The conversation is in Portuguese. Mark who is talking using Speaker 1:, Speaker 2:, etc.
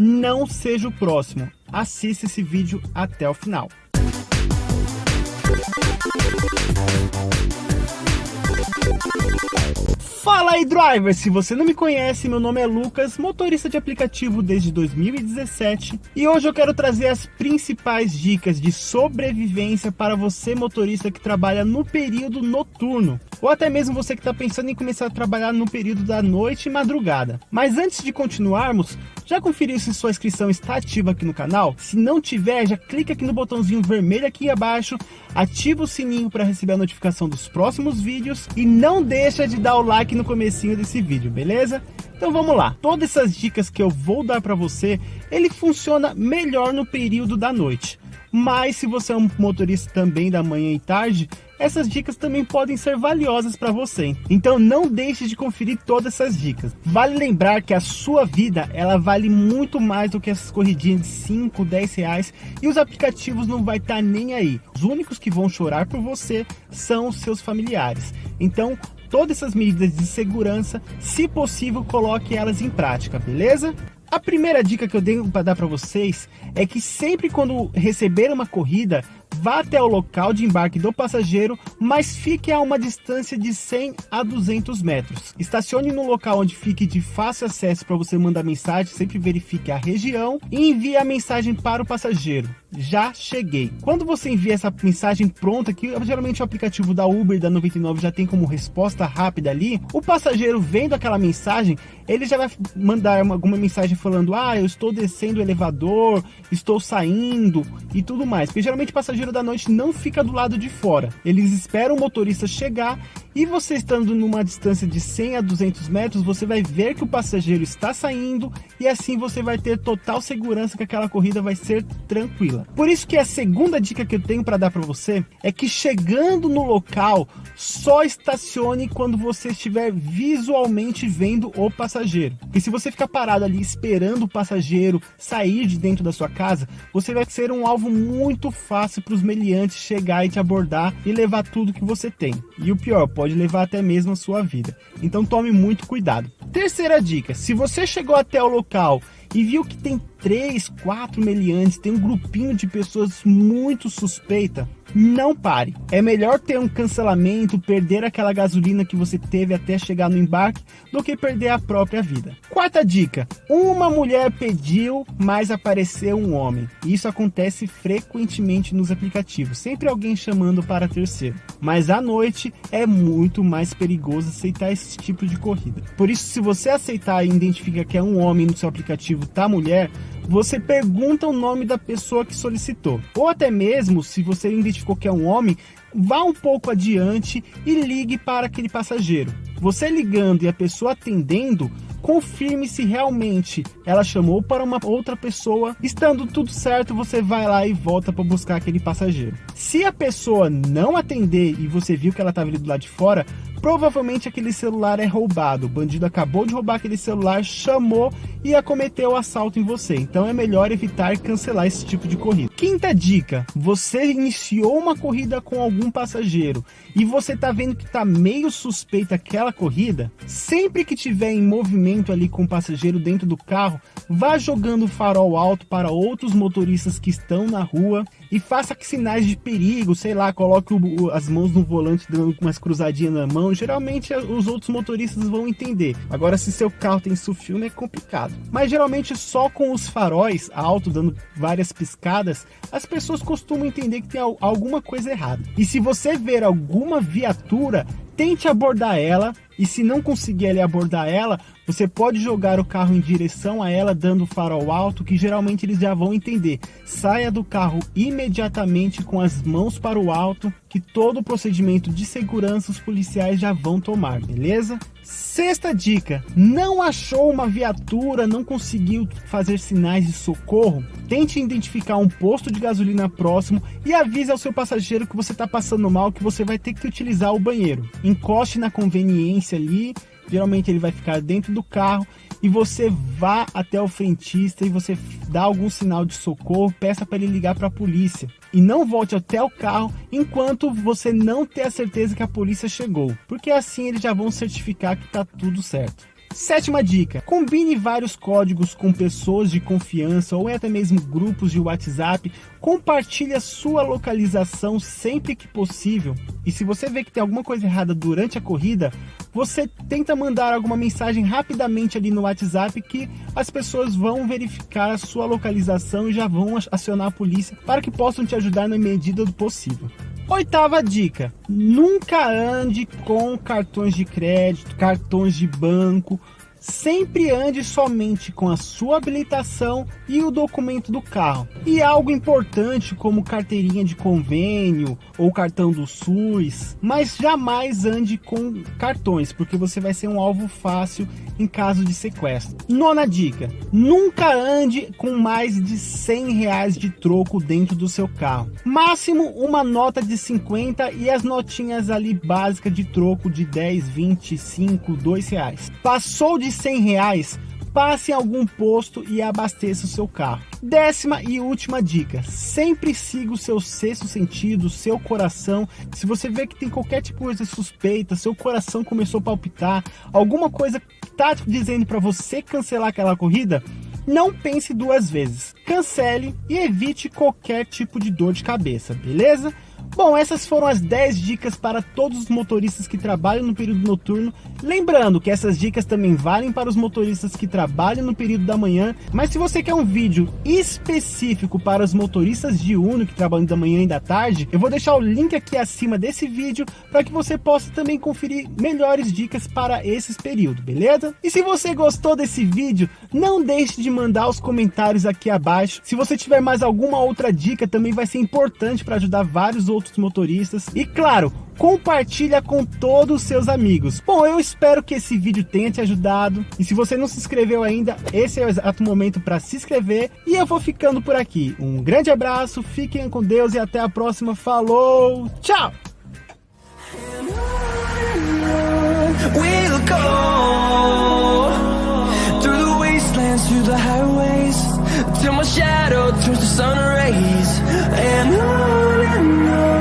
Speaker 1: não seja o próximo. Assista esse vídeo até o final. Fala aí driver, se você não me conhece, meu nome é Lucas, motorista de aplicativo desde 2017 e hoje eu quero trazer as principais dicas de sobrevivência para você motorista que trabalha no período noturno ou até mesmo você que está pensando em começar a trabalhar no período da noite e madrugada. Mas antes de continuarmos, já conferiu se sua inscrição está ativa aqui no canal? Se não tiver, já clica aqui no botãozinho vermelho aqui abaixo, ativa o sininho para receber a notificação dos próximos vídeos e não deixa de dar o like no comecinho desse vídeo, beleza? Então vamos lá, todas essas dicas que eu vou dar para você, ele funciona melhor no período da noite. Mas se você é um motorista também da manhã e tarde, essas dicas também podem ser valiosas para você. Então não deixe de conferir todas essas dicas. Vale lembrar que a sua vida, ela vale muito mais do que essas corridinhas de 5, 10 reais e os aplicativos não vai estar tá nem aí. Os únicos que vão chorar por você são os seus familiares. Então todas essas medidas de segurança, se possível, coloque elas em prática, beleza? A primeira dica que eu tenho para dar para vocês é que sempre quando receber uma corrida, vá até o local de embarque do passageiro, mas fique a uma distância de 100 a 200 metros. Estacione no local onde fique de fácil acesso para você mandar mensagem, sempre verifique a região e envie a mensagem para o passageiro. Já cheguei. Quando você envia essa mensagem pronta, que geralmente o aplicativo da Uber e da 99 já tem como resposta rápida ali, o passageiro vendo aquela mensagem, ele já vai mandar uma, alguma mensagem falando, ah, eu estou descendo o elevador, estou saindo e tudo mais. Porque geralmente o passageiro da noite não fica do lado de fora. Eles esperam o motorista chegar e você estando numa distância de 100 a 200 metros, você vai ver que o passageiro está saindo e assim você vai ter total segurança que aquela corrida vai ser tranquila. Por isso que a segunda dica que eu tenho para dar para você é que chegando no local, só estacione quando você estiver visualmente vendo o passageiro. E se você ficar parado ali esperando o passageiro sair de dentro da sua casa, você vai ser um alvo muito fácil para os meliantes chegar e te abordar e levar tudo que você tem. E o pior, pode levar até mesmo a sua vida. Então tome muito cuidado. Terceira dica, se você chegou até o local e viu que tem três, quatro meliantes, tem um grupinho de pessoas muito suspeita, não pare. É melhor ter um cancelamento, perder aquela gasolina que você teve até chegar no embarque, do que perder a própria vida. Quarta dica, uma mulher pediu, mas apareceu um homem. Isso acontece frequentemente nos aplicativos, sempre alguém chamando para terceiro. Mas à noite é muito mais perigoso aceitar esse tipo de corrida. Por isso, se você aceitar e identifica que é um homem no seu aplicativo, tá mulher, você pergunta o nome da pessoa que solicitou. Ou até mesmo, se você identificou que é um homem, vá um pouco adiante e ligue para aquele passageiro. Você ligando e a pessoa atendendo, confirme se realmente ela chamou para uma outra pessoa. Estando tudo certo, você vai lá e volta para buscar aquele passageiro. Se a pessoa não atender e você viu que ela estava ali do lado de fora, Provavelmente aquele celular é roubado. O bandido acabou de roubar aquele celular, chamou e acometeu o assalto em você. Então é melhor evitar cancelar esse tipo de corrida. Quinta dica: você iniciou uma corrida com algum passageiro e você tá vendo que tá meio suspeita aquela corrida. Sempre que tiver em movimento ali com o passageiro dentro do carro, vá jogando o farol alto para outros motoristas que estão na rua e faça sinais de perigo, sei lá, coloque o, as mãos no volante dando umas cruzadinhas na mão, geralmente os outros motoristas vão entender. Agora, se seu carro tem sulfilme, é complicado. Mas geralmente só com os faróis alto dando várias piscadas, as pessoas costumam entender que tem alguma coisa errada. E se você ver alguma viatura, tente abordar ela e se não conseguir ali abordar ela, você pode jogar o carro em direção a ela dando farol alto, que geralmente eles já vão entender. Saia do carro imediatamente com as mãos para o alto, que todo o procedimento de segurança os policiais já vão tomar, beleza? Sexta dica, não achou uma viatura, não conseguiu fazer sinais de socorro? Tente identificar um posto de gasolina próximo e avise ao seu passageiro que você está passando mal, que você vai ter que utilizar o banheiro. Encoste na conveniência ali, geralmente ele vai ficar dentro do carro e você vá até o frentista e você dá algum sinal de socorro, peça para ele ligar para a polícia. E não volte até o carro enquanto você não ter a certeza que a polícia chegou, porque assim eles já vão certificar que está tudo certo. Sétima dica, combine vários códigos com pessoas de confiança ou até mesmo grupos de WhatsApp, compartilhe a sua localização sempre que possível. E se você vê que tem alguma coisa errada durante a corrida, você tenta mandar alguma mensagem rapidamente ali no WhatsApp que as pessoas vão verificar a sua localização e já vão acionar a polícia para que possam te ajudar na medida do possível. Oitava dica, nunca ande com cartões de crédito, cartões de banco, sempre ande somente com a sua habilitação e o documento do carro. E algo importante como carteirinha de convênio ou cartão do SUS, mas jamais ande com cartões, porque você vai ser um alvo fácil em caso de sequestro. Nona dica, nunca ande com mais de 100 reais de troco dentro do seu carro. Máximo uma nota de 50 e as notinhas ali básicas de troco de 10, 20, 5, 2 reais. Passou de 100 reais, passe em algum posto e abasteça o seu carro. Décima e última dica, sempre siga o seu sexto sentido, seu coração. Se você vê que tem qualquer tipo de suspeita, seu coração começou a palpitar, alguma coisa está dizendo para você cancelar aquela corrida, não pense duas vezes. Cancele e evite qualquer tipo de dor de cabeça, beleza? Bom, essas foram as 10 dicas para todos os motoristas que trabalham no período noturno. Lembrando que essas dicas também valem para os motoristas que trabalham no período da manhã. Mas se você quer um vídeo específico para os motoristas diurno que trabalham da manhã e da tarde, eu vou deixar o link aqui acima desse vídeo para que você possa também conferir melhores dicas para esses períodos, beleza? E se você gostou desse vídeo, não deixe de mandar os comentários aqui abaixo. Se você tiver mais alguma outra dica, também vai ser importante para ajudar vários outros outros motoristas e claro, compartilha com todos os seus amigos. Bom, eu espero que esse vídeo tenha te ajudado e se você não se inscreveu ainda, esse é o exato momento para se inscrever e eu vou ficando por aqui. Um grande abraço, fiquem com Deus e até a próxima. Falou, tchau!
Speaker 2: through the highways Till my shadow turns to sun rays And on and on